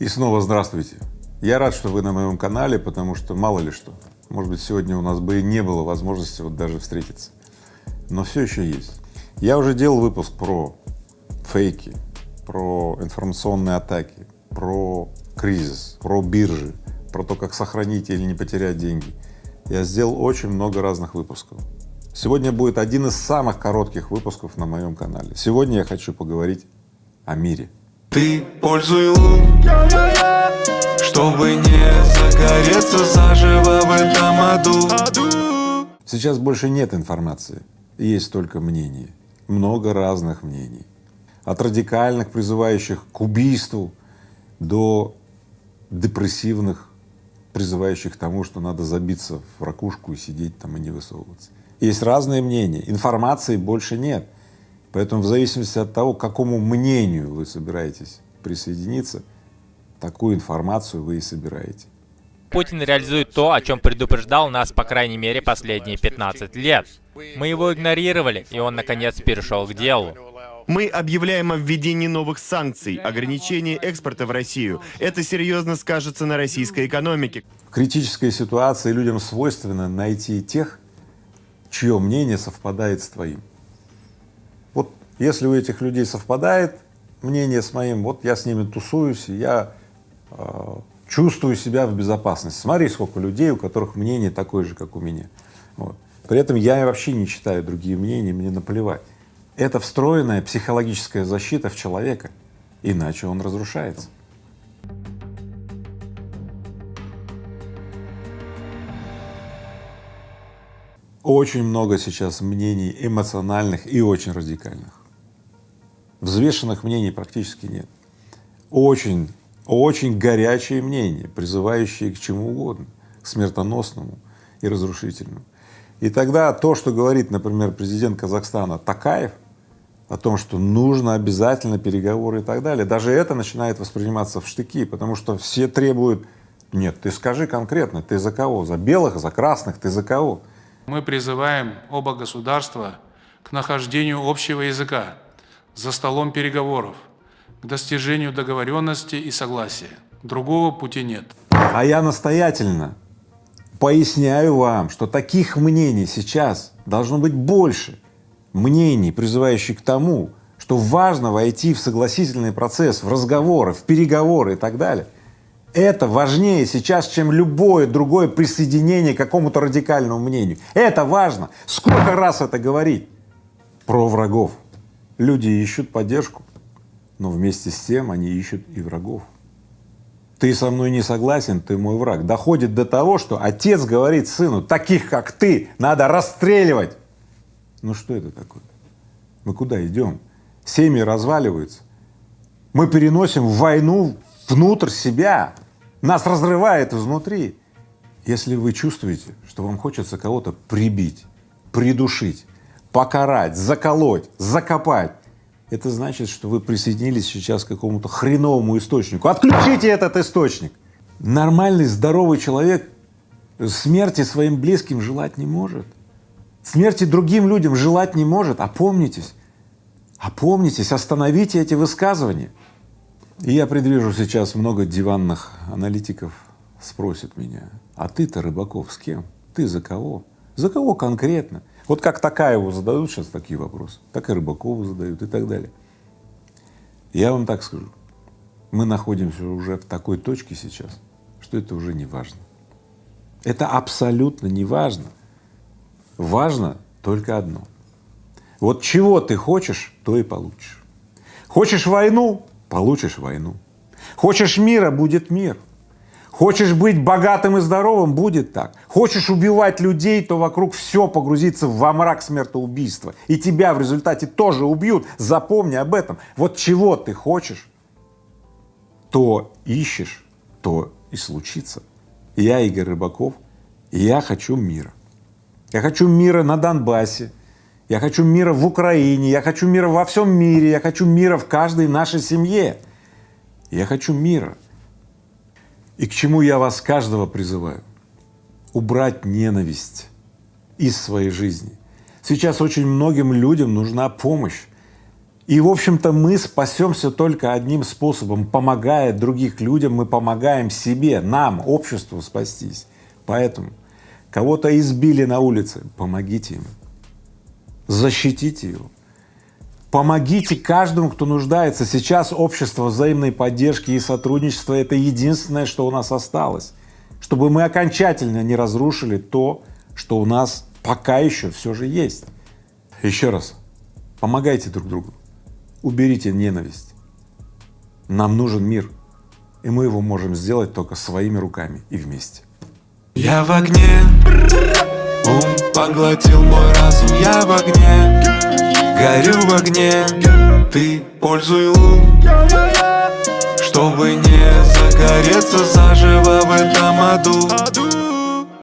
И снова здравствуйте. Я рад, что вы на моем канале, потому что мало ли что, может быть, сегодня у нас бы и не было возможности вот даже встретиться, но все еще есть. Я уже делал выпуск про фейки, про информационные атаки, про кризис, про биржи, про то, как сохранить или не потерять деньги. Я сделал очень много разных выпусков. Сегодня будет один из самых коротких выпусков на моем канале. Сегодня я хочу поговорить о мире. Ты пользуй лун, чтобы не загореться заживо в этом аду. Сейчас больше нет информации, есть только мнение, много разных мнений. От радикальных, призывающих к убийству, до депрессивных, призывающих к тому, что надо забиться в ракушку и сидеть там и не высовываться. Есть разные мнения, информации больше нет. Поэтому в зависимости от того, к какому мнению вы собираетесь присоединиться, такую информацию вы и собираете. Путин реализует то, о чем предупреждал нас, по крайней мере, последние 15 лет. Мы его игнорировали, и он, наконец, перешел к делу. Мы объявляем о введении новых санкций, ограничении экспорта в Россию. Это серьезно скажется на российской экономике. В критической ситуации людям свойственно найти тех, чье мнение совпадает с твоим. Если у этих людей совпадает мнение с моим, вот я с ними тусуюсь, я э, чувствую себя в безопасности. Смотри, сколько людей, у которых мнение такое же, как у меня. Вот. При этом я вообще не читаю другие мнения, мне наплевать. Это встроенная психологическая защита в человека, иначе он разрушается. Очень много сейчас мнений эмоциональных и очень радикальных. Взвешенных мнений практически нет. Очень, очень горячие мнения, призывающие к чему угодно, к смертоносному и разрушительному. И тогда то, что говорит, например, президент Казахстана Такаев о том, что нужно обязательно переговоры и так далее, даже это начинает восприниматься в штыки, потому что все требуют, нет, ты скажи конкретно, ты за кого, за белых, за красных, ты за кого? Мы призываем оба государства к нахождению общего языка за столом переговоров, к достижению договоренности и согласия. Другого пути нет. А я настоятельно поясняю вам, что таких мнений сейчас должно быть больше, мнений, призывающих к тому, что важно войти в согласительный процесс, в разговоры, в переговоры и так далее. Это важнее сейчас, чем любое другое присоединение к какому-то радикальному мнению. Это важно. Сколько раз это говорить? Про врагов. Люди ищут поддержку, но вместе с тем они ищут и врагов. Ты со мной не согласен, ты мой враг. Доходит до того, что отец говорит сыну, таких как ты надо расстреливать. Ну что это такое? Мы куда идем? Семьи разваливаются. Мы переносим войну внутрь себя, нас разрывает изнутри. Если вы чувствуете, что вам хочется кого-то прибить, придушить, покарать, заколоть, закопать, это значит, что вы присоединились сейчас к какому-то хреновому источнику. Отключите этот источник! Нормальный, здоровый человек смерти своим близким желать не может. Смерти другим людям желать не может. Опомнитесь, опомнитесь, остановите эти высказывания. И я предвижу сейчас много диванных аналитиков спросят меня, а ты-то, Рыбаков, с кем? Ты за кого? За кого конкретно? Вот как Такаеву задают сейчас такие вопросы, так и Рыбакову задают и так далее. Я вам так скажу, мы находимся уже в такой точке сейчас, что это уже не важно. Это абсолютно не важно. Важно только одно. Вот чего ты хочешь, то и получишь. Хочешь войну получишь войну. Хочешь мира — будет мир. Хочешь быть богатым и здоровым — будет так. Хочешь убивать людей, то вокруг все погрузится во мрак смертоубийства. И тебя в результате тоже убьют. Запомни об этом. Вот чего ты хочешь, то ищешь, то и случится. Я Игорь Рыбаков, и я хочу мира. Я хочу мира на Донбассе, я хочу мира в Украине, я хочу мира во всем мире, я хочу мира в каждой нашей семье. Я хочу мира. И к чему я вас каждого призываю? Убрать ненависть из своей жизни. Сейчас очень многим людям нужна помощь. И, в общем-то, мы спасемся только одним способом. Помогая других людям, мы помогаем себе, нам, обществу спастись. Поэтому кого-то избили на улице, помогите ему, защитите его. Помогите каждому, кто нуждается. Сейчас общество взаимной поддержки и сотрудничества — это единственное, что у нас осталось, чтобы мы окончательно не разрушили то, что у нас пока еще все же есть. Еще раз, помогайте друг другу, уберите ненависть. Нам нужен мир, и мы его можем сделать только своими руками и вместе. Я в огне, ум поглотил мой разум Я в огне, горю в огне. Ты пользуй лун, чтобы не загореться заживо в этом аду